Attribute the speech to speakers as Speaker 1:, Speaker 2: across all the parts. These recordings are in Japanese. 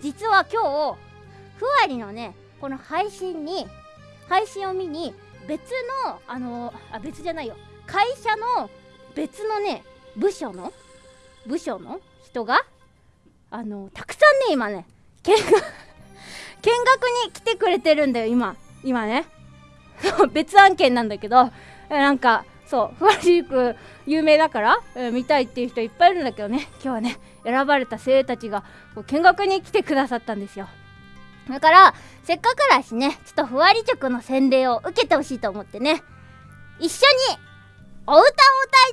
Speaker 1: 実は今日ふわりのねこの配信に配信を見に別のあのあ別じゃないよ。会社の別のね部署の部署の人があのたくさんね今ね見学 見学に来てくれてるんだよ今。今ね。別案件なんだけどなんかそうふわりく有名だから、えー、見たいっていう人いっぱいいるんだけどね。今日はね選ばれた精鋭たちがこう見学に来てくださったんですよ。だからせっかくだしねちょっとふわり塾の洗礼を受けてほしいと思ってね一緒にお歌を歌い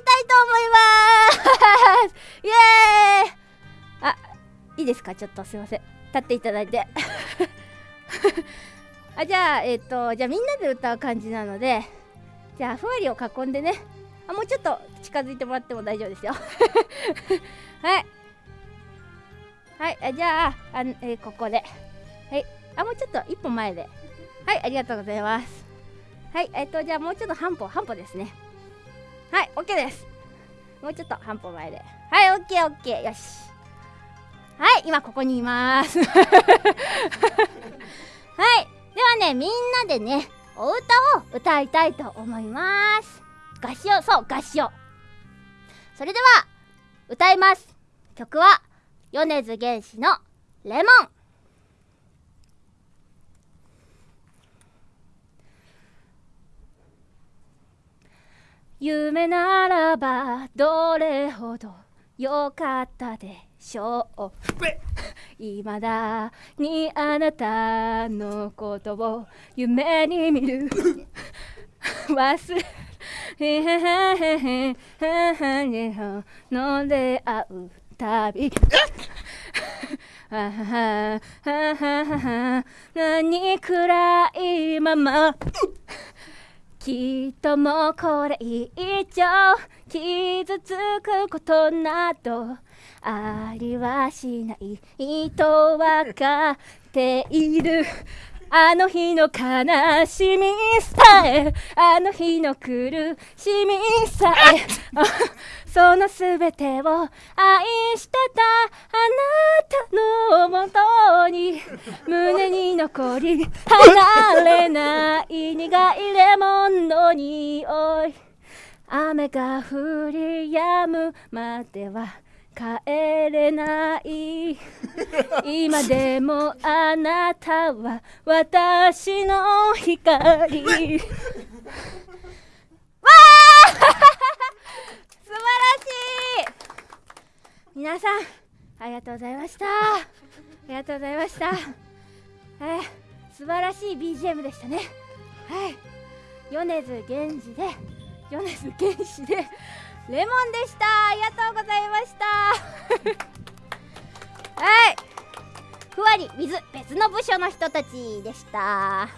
Speaker 1: たいと思います。イエーイ！あいいですか？ちょっとすいません。立っていただいて。あじゃあえっ、ー、とじゃあみんなで歌う感じなのでじゃあふわりを囲んでね。あもうちょっと近づいてもらっても大丈夫ですよ。はい。はいじゃああ、えー、ここで。はい。あもうちょっと一歩前で。はいありがとうございます。はいえっ、ー、とじゃあもうちょっと半歩半歩ですね。はい OK です。もうちょっと半歩前で。はい OKOK よし。はい今ここにいます。はい。ではねみんなでねお歌を歌いたいと思います。合唱そう合唱。それでは歌います。曲は米津玄師の「レモン」夢ならばどれほどよかったでしょう。未だにあなたのことを夢に見る。忘れの出会うたび何暗いままきっともうこれ以上傷つくことなどありはしないとわかっている。あの日の悲しみさえあの日の苦しみさえ そのすべてを愛してたあなたのもとに胸残り離れない苦いレモンの匂い。雨が降り止むまでは帰れない。今でもあなたは私の光。わあ素晴らしい皆さんありがとうございましたありがとうございました晴らしい BGM でしたね。はい。米津玄師で米津玄師でレモンでした。ありがとうございました。はい。ふわり水別の部署の人たちでした。